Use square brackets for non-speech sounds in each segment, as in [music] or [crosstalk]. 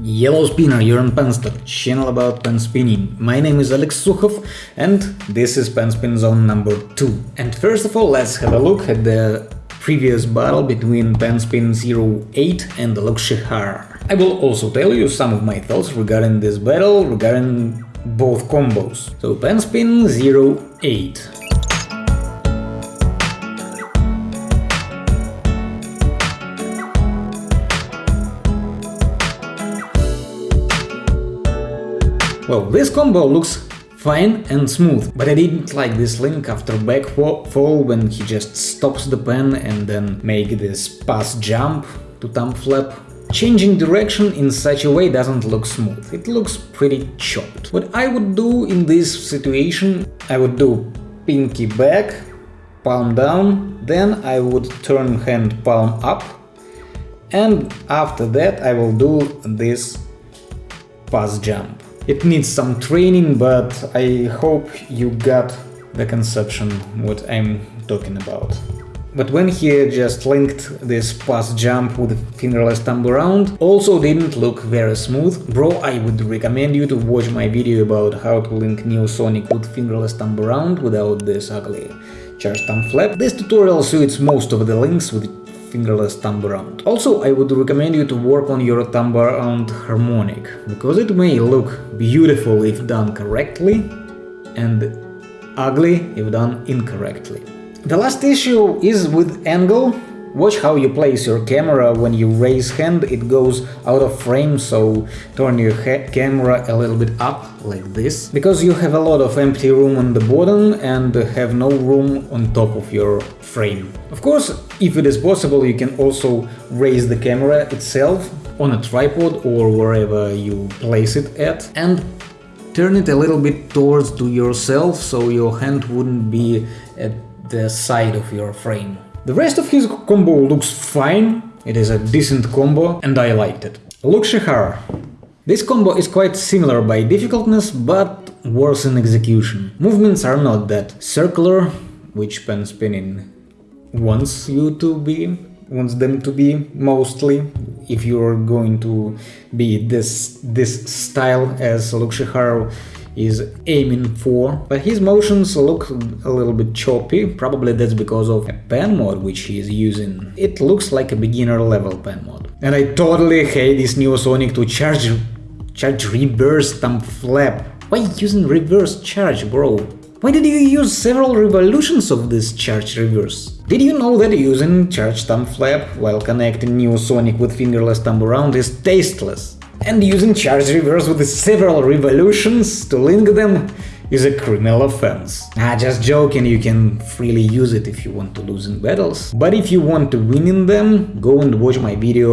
Yellow Spinner, you're on Penstock, channel about pen spinning. My name is Alex Sukhov and this is Pen Spin Zone number 2. And first of all, let's have a look at the previous battle between Penspin 08 and Lokshihar. I will also tell you some of my thoughts regarding this battle, regarding both combos. So Penspin 08 Well, this combo looks fine and smooth, but I didn't like this link after back fall when he just stops the pen and then make this pass jump to thumb flap. Changing direction in such a way doesn't look smooth, it looks pretty chopped. What I would do in this situation, I would do pinky back, palm down, then I would turn hand palm up, and after that I will do this pass jump. It needs some training, but I hope you got the conception what I'm talking about. But when he just linked this pass jump with fingerless thumb around, also didn't look very smooth. Bro, I would recommend you to watch my video about how to link Neo Sonic with fingerless thumb around without this ugly charge thumb flap. This tutorial suits most of the links with fingerless thumb around. Also, I would recommend you to work on your thumb around harmonic, because it may look beautiful if done correctly and ugly if done incorrectly. The last issue is with angle Watch how you place your camera when you raise hand, it goes out of frame, so turn your camera a little bit up, like this, because you have a lot of empty room on the bottom and have no room on top of your frame. Of course, if it is possible, you can also raise the camera itself on a tripod or wherever you place it at, and turn it a little bit towards to yourself, so your hand wouldn't be at the side of your frame. The rest of his combo looks fine, it is a decent combo and I liked it. Look Lokshihara. This combo is quite similar by difficultness, but worse in execution. Movements are not that circular, which pen spinning wants you to be, wants them to be mostly, if you're going to be this this style as Lokshihara is aiming for, but his motions look a little bit choppy, probably that's because of a pen mod which he is using. It looks like a beginner level pen mod. And I totally hate this Neosonic to charge, charge reverse thumb flap. Why using reverse charge, bro? Why did you use several revolutions of this charge reverse? Did you know that using charge thumb flap while connecting Neosonic with fingerless thumb around is tasteless? And using charge reverse with several revolutions to link them is a criminal offense. Ah, just joking, you can freely use it if you want to lose in battles. But if you want to win in them, go and watch my video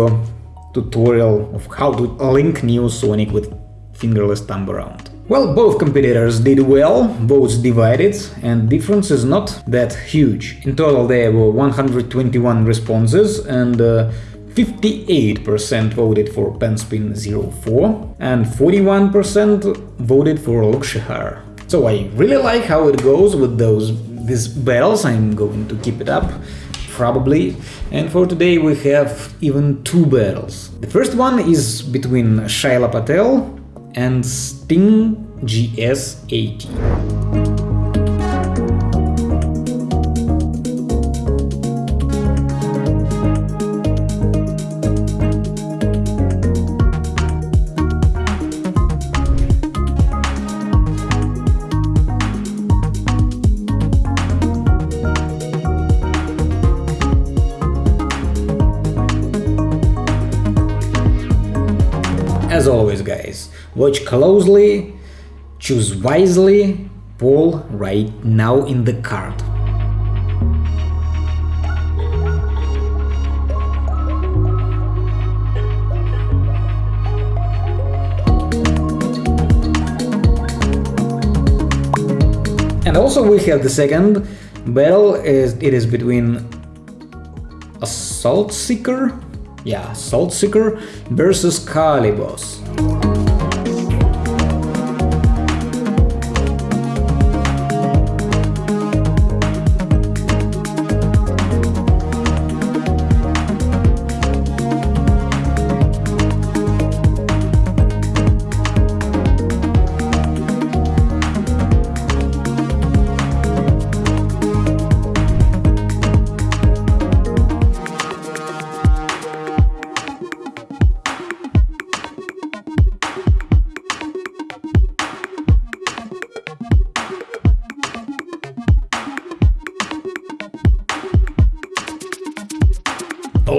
tutorial of how to link Neo Sonic with fingerless thumb around. Well, both competitors did well, both divided, and difference is not that huge. In total there were 121 responses and uh, 58% voted for Penspin 04 and 41% voted for Lokshihar. So I really like how it goes with those these battles, I'm going to keep it up, probably. And for today we have even two battles. The first one is between Shaila Patel and Sting GS80. As always guys, watch closely, choose wisely, pull right now in the card. And also we have the second battle, is it is between Assault Seeker yeah, Saltseeker versus Calibos.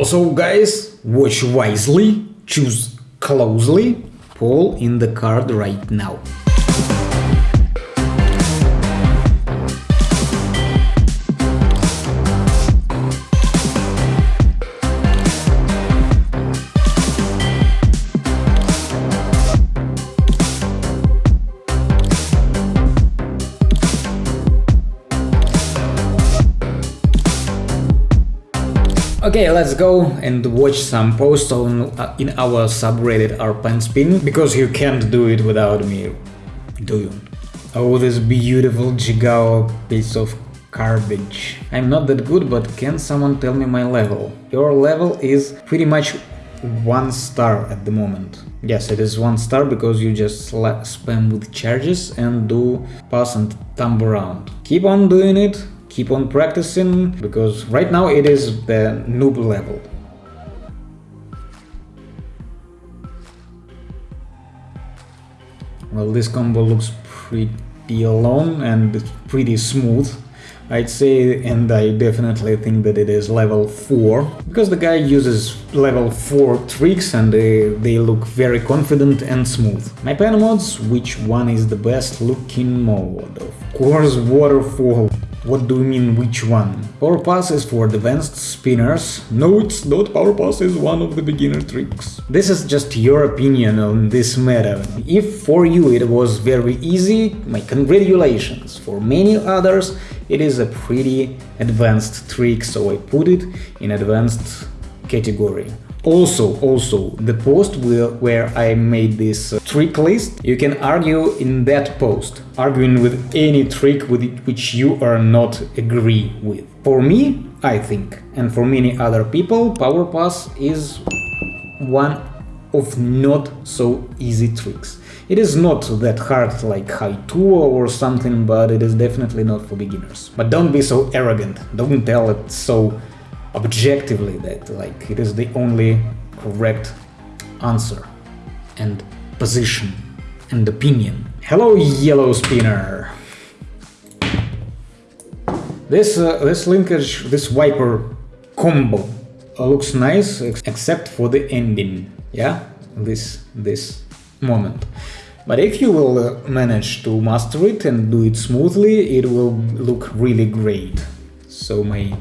Also, guys, watch wisely, choose closely, pull in the card right now. Okay, let's go and watch some posts on uh, in our subreddit rpenspin, because you can't do it without me, do you? Oh, this beautiful Jigao piece of garbage. I'm not that good, but can someone tell me my level? Your level is pretty much one star at the moment. Yes, it is one star because you just spam with charges and do pass and thumb around. Keep on doing it, keep on practicing because right now it is the noob level. Well, this combo looks pretty alone and pretty smooth. I'd say, and I definitely think that it is level 4, because the guy uses level 4 tricks and they, they look very confident and smooth. My pen mods, which one is the best looking mode? Of course, Waterfall. What do you mean which one? Power Pass is for advanced spinners. No, it's not Power Pass is one of the beginner tricks. This is just your opinion on this matter. If for you it was very easy, my congratulations. For many others it is a pretty advanced trick, so I put it in advanced category. Also, also, the post where I made this uh, trick list, you can argue in that post, arguing with any trick with it, which you are not agree with. For me, I think, and for many other people, Power Pass is one of not so easy tricks. It is not that hard like 2 or something, but it is definitely not for beginners. But don't be so arrogant, don't tell it so objectively that like it is the only correct answer and position and opinion. Hello, yellow spinner. This uh, this linkage, this wiper combo uh, looks nice except for the ending. Yeah, this this moment. But if you will uh, manage to master it and do it smoothly, it will look really great. So my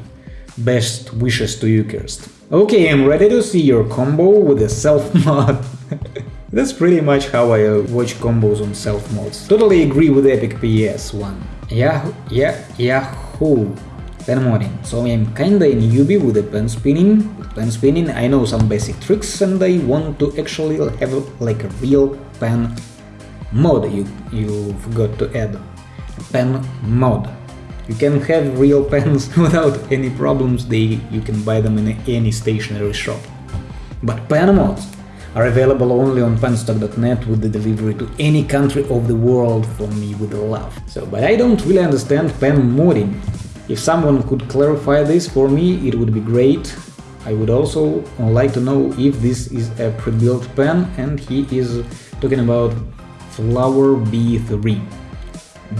Best wishes to you, Kirst. Okay, I'm ready to see your combo with a self-mod. [laughs] That's pretty much how I uh, watch combos on self-mods. Totally agree with Epic PS one. Yahoo, yeah, Yahoo! Pen morning. So I'm kinda a newbie with the pen spinning. With pen spinning I know some basic tricks and I want to actually have like a real pen mod you, you've got to add. Pen mod. You can have real pens [laughs] without any problems, they, you can buy them in any stationery shop. But pen mods are available only on penstock.net with the delivery to any country of the world for me with love. So, but I don't really understand pen modding. If someone could clarify this for me, it would be great. I would also like to know if this is a pre-built pen and he is talking about Flower B3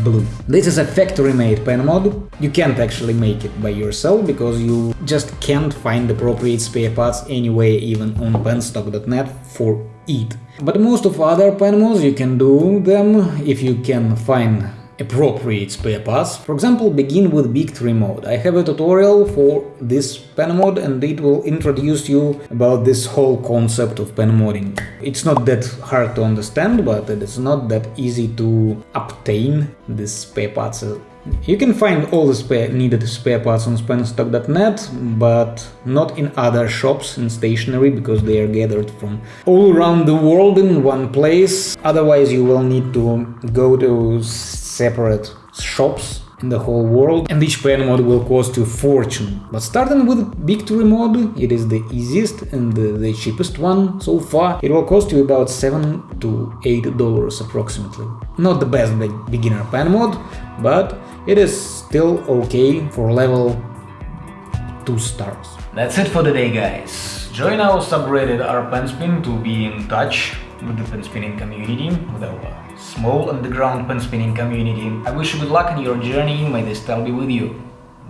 blue. This is a factory-made pen mod. You can't actually make it by yourself, because you just can't find appropriate spare parts anyway, even on penstock.net for it. But most of other pen mods you can do them if you can find appropriate spare parts. For example, begin with Big mode. I have a tutorial for this pen mod and it will introduce you about this whole concept of pen modding. It's not that hard to understand, but it is not that easy to obtain these spare parts you can find all the spare, needed spare parts on penstock.net, but not in other shops in stationery, because they are gathered from all around the world in one place. Otherwise you will need to go to separate shops in the whole world and each pen mod will cost you fortune. But starting with Victory mod, it is the easiest and the, cheapest one so far. It will cost you about 7 to 8 dollars approximately. Not the best beginner pen mod, but it is still okay for level 2 stars. That's it for the day guys. Join our subreddit rpenspin to be in touch with the pen spinning community, with our small underground pen spinning community. I wish you good luck in your journey, may the style be with you.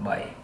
Bye.